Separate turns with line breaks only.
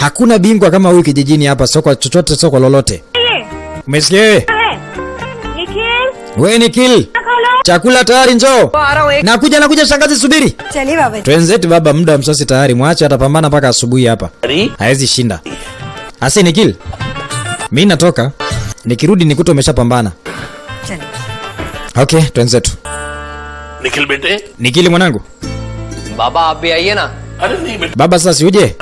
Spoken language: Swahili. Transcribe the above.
Hakuna bingwa kama huyu kijijini hapa, soko chochote, soko lolote. Umesikia wewe? Wewe ni kill. Chakula tayari, njoo. Nakuja, nakuja shangazi, subiri.
Chali baba.
Twenzetu baba, muda wa msosi tayari, mwache atapambana mpaka asubuhi hapa. Haezi shinda. Asi Nikil. Mimi natoka. Nikirudi nikuta umeshapambana. Okay, twenzetu.
Nikhil bete.
Nikili mwanangu.
Baba आप
aiye na.
Baba sasa si uje?